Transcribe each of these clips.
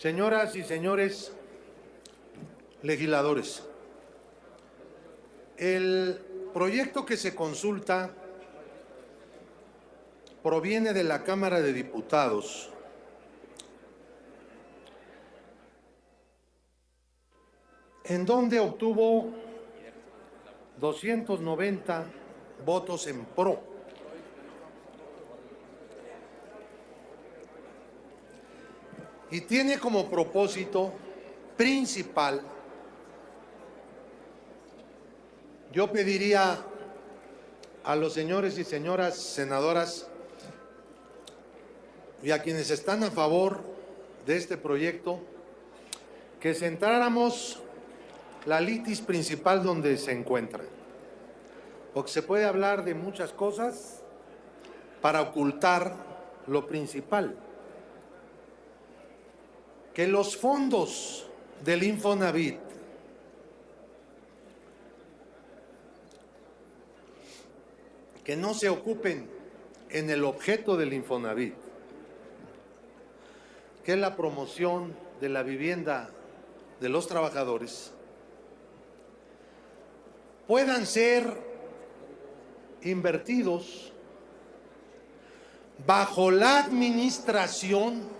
Señoras y señores legisladores, el proyecto que se consulta proviene de la Cámara de Diputados en donde obtuvo 290 votos en pro. Y tiene como propósito principal, yo pediría a los señores y señoras senadoras y a quienes están a favor de este proyecto, que centráramos la litis principal donde se encuentra. Porque se puede hablar de muchas cosas para ocultar lo principal. Que los fondos del Infonavit que no se ocupen en el objeto del Infonavit, que es la promoción de la vivienda de los trabajadores, puedan ser invertidos bajo la administración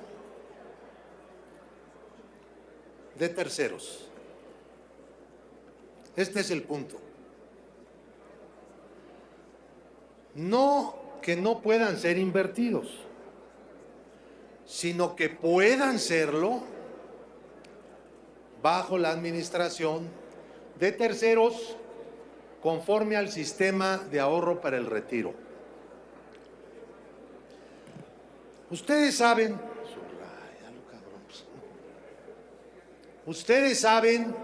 de terceros. Este es el punto. No que no puedan ser invertidos, sino que puedan serlo bajo la administración de terceros conforme al sistema de ahorro para el retiro. Ustedes saben, ustedes saben,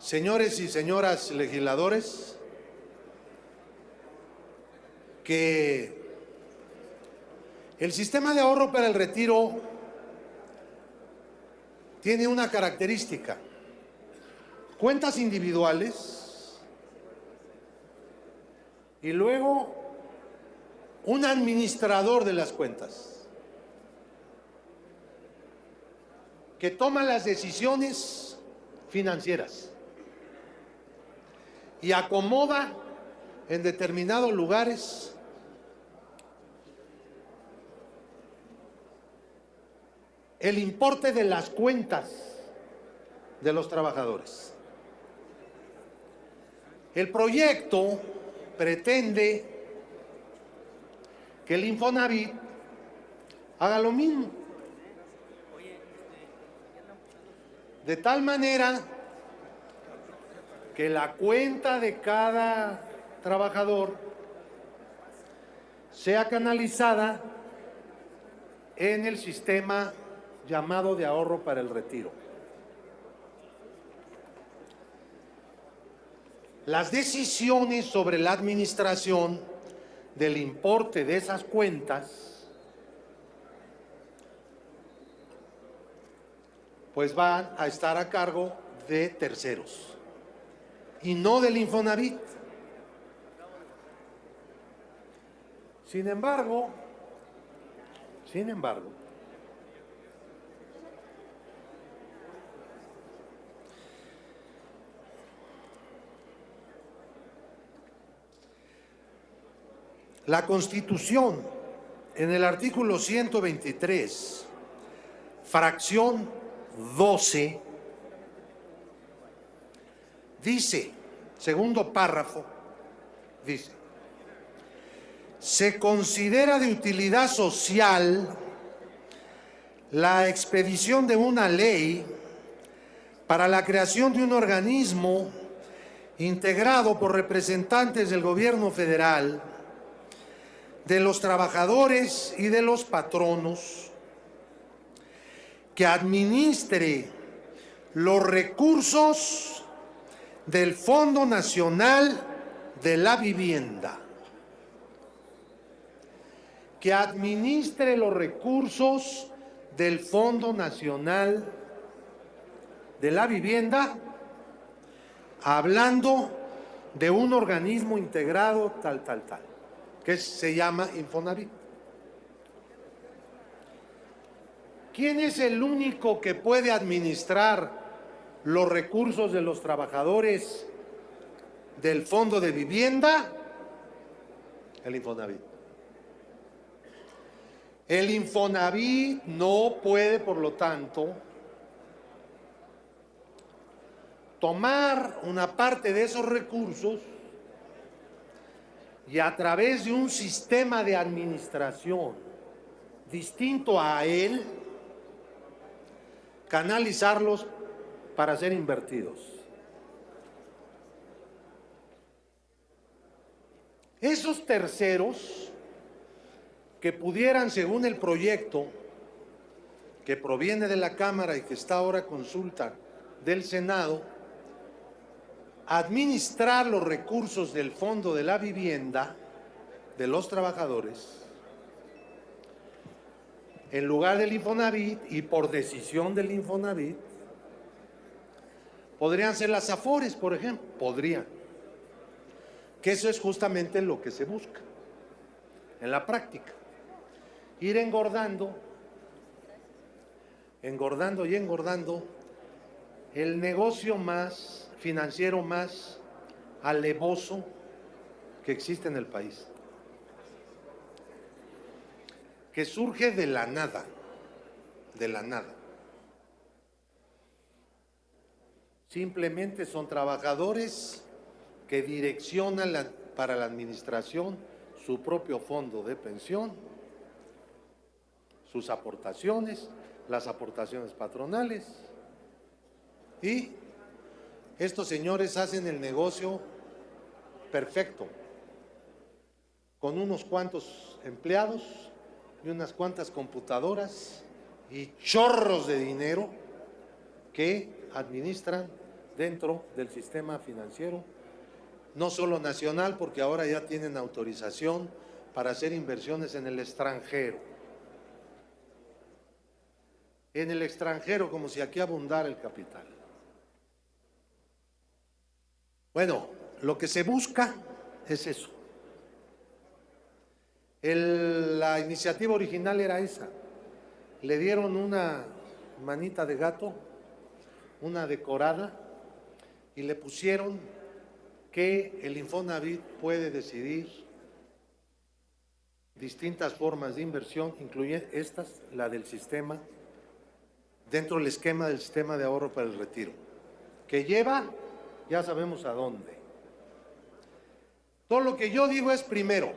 señores y señoras legisladores, que el sistema de ahorro para el retiro tiene una característica. Cuentas individuales y luego un administrador de las cuentas que toma las decisiones financieras y acomoda en determinados lugares el importe de las cuentas de los trabajadores. El proyecto pretende que el Infonavit haga lo mismo. De tal manera que la cuenta de cada trabajador sea canalizada en el sistema llamado de ahorro para el retiro. Las decisiones sobre la administración del importe de esas cuentas pues van a estar a cargo de terceros y no del Infonavit. Sin embargo, sin embargo, La Constitución, en el artículo 123, fracción 12, dice, segundo párrafo, dice, se considera de utilidad social la expedición de una ley para la creación de un organismo integrado por representantes del gobierno federal de los trabajadores y de los patronos, que administre los recursos del Fondo Nacional de la Vivienda, que administre los recursos del Fondo Nacional de la Vivienda, hablando de un organismo integrado tal, tal, tal que se llama Infonavit. ¿Quién es el único que puede administrar los recursos de los trabajadores del Fondo de Vivienda? El Infonavit. El Infonavit no puede, por lo tanto, tomar una parte de esos recursos y a través de un sistema de administración distinto a él, canalizarlos para ser invertidos. Esos terceros que pudieran, según el proyecto que proviene de la Cámara y que está ahora consulta del Senado, administrar los recursos del Fondo de la Vivienda de los trabajadores en lugar del Infonavit y por decisión del Infonavit, podrían ser las AFORES, por ejemplo, podrían. Que eso es justamente lo que se busca en la práctica. Ir engordando, engordando y engordando el negocio más financiero más alevoso que existe en el país, que surge de la nada, de la nada. Simplemente son trabajadores que direccionan para la administración su propio fondo de pensión, sus aportaciones, las aportaciones patronales y estos señores hacen el negocio perfecto, con unos cuantos empleados y unas cuantas computadoras y chorros de dinero que administran dentro del sistema financiero, no solo nacional, porque ahora ya tienen autorización para hacer inversiones en el extranjero. En el extranjero, como si aquí abundara el capital. Bueno, lo que se busca es eso. La iniciativa original era esa. Le dieron una manita de gato, una decorada, y le pusieron que el Infonavit puede decidir distintas formas de inversión, incluye estas, la del sistema, dentro del esquema del sistema de ahorro para el retiro, que lleva ya sabemos a dónde. Todo lo que yo digo es primero,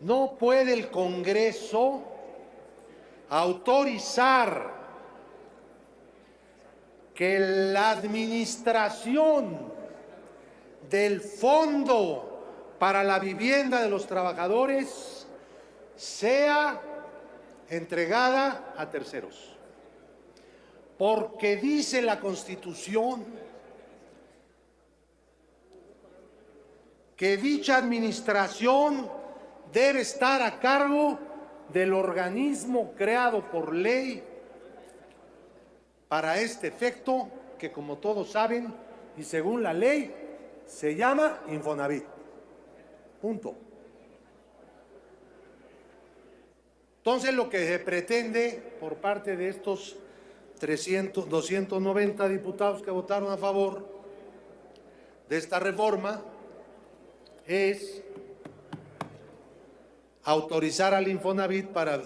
no puede el Congreso autorizar que la administración del Fondo para la Vivienda de los Trabajadores sea entregada a terceros. Porque dice la Constitución que dicha administración debe estar a cargo del organismo creado por ley para este efecto que como todos saben y según la ley se llama Infonavit. Punto. Entonces lo que se pretende por parte de estos 300, 290 diputados que votaron a favor de esta reforma es autorizar al Infonavit para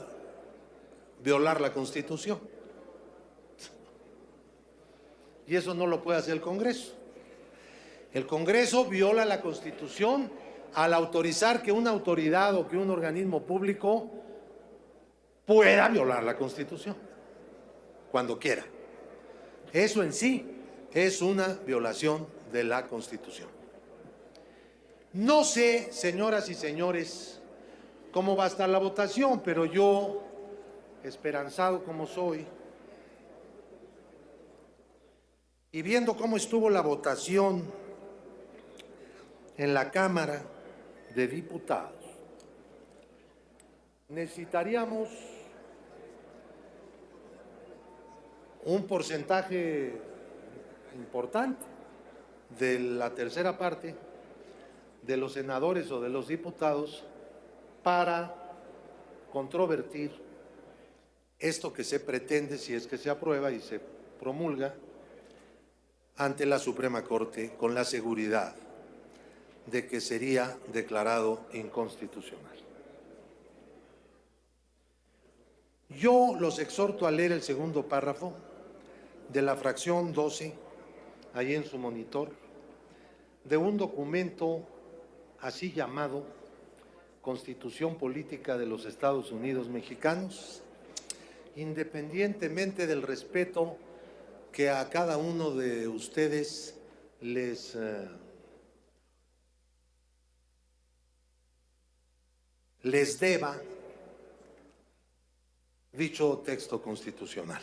violar la Constitución. Y eso no lo puede hacer el Congreso. El Congreso viola la Constitución al autorizar que una autoridad o que un organismo público pueda violar la Constitución, cuando quiera. Eso en sí es una violación de la Constitución. No sé, señoras y señores, cómo va a estar la votación, pero yo, esperanzado como soy, y viendo cómo estuvo la votación en la Cámara de Diputados, necesitaríamos un porcentaje importante de la tercera parte de los senadores o de los diputados para controvertir esto que se pretende, si es que se aprueba y se promulga, ante la Suprema Corte con la seguridad de que sería declarado inconstitucional. Yo los exhorto a leer el segundo párrafo de la fracción 12, ahí en su monitor, de un documento así llamado Constitución Política de los Estados Unidos Mexicanos, independientemente del respeto que a cada uno de ustedes les eh, deba dicho texto constitucional.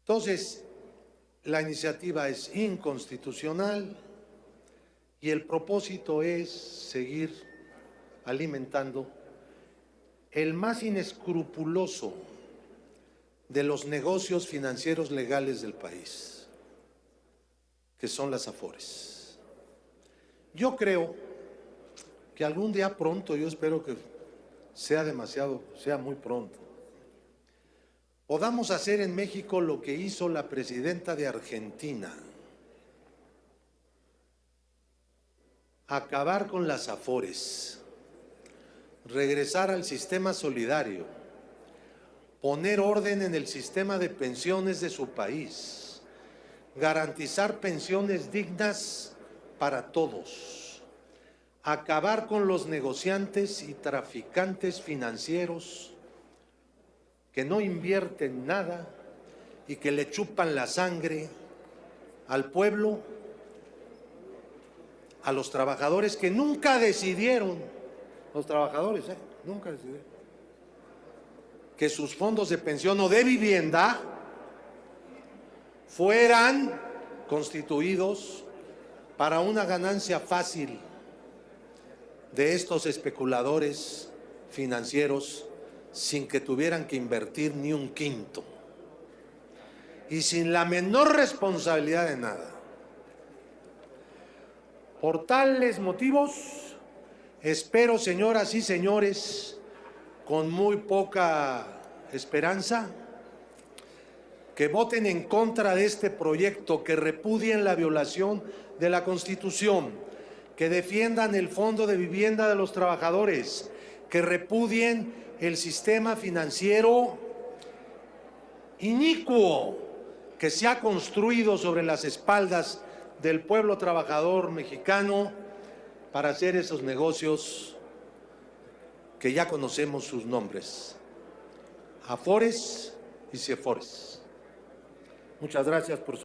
Entonces, la iniciativa es inconstitucional y el propósito es seguir alimentando el más inescrupuloso de los negocios financieros legales del país, que son las afores. Yo creo que algún día pronto, yo espero que sea demasiado, sea muy pronto, podamos hacer en México lo que hizo la presidenta de Argentina, acabar con las afores, regresar al sistema solidario, poner orden en el sistema de pensiones de su país, garantizar pensiones dignas para todos acabar con los negociantes y traficantes financieros que no invierten nada y que le chupan la sangre al pueblo, a los trabajadores que nunca decidieron, los trabajadores, ¿eh? nunca decidieron, que sus fondos de pensión o de vivienda fueran constituidos para una ganancia fácil de estos especuladores financieros sin que tuvieran que invertir ni un quinto y sin la menor responsabilidad de nada. Por tales motivos, espero, señoras y señores, con muy poca esperanza, que voten en contra de este proyecto, que repudien la violación de la Constitución, que defiendan el fondo de vivienda de los trabajadores, que repudien el sistema financiero inicuo que se ha construido sobre las espaldas del pueblo trabajador mexicano para hacer esos negocios que ya conocemos sus nombres, Afores y Cefores. Muchas gracias por su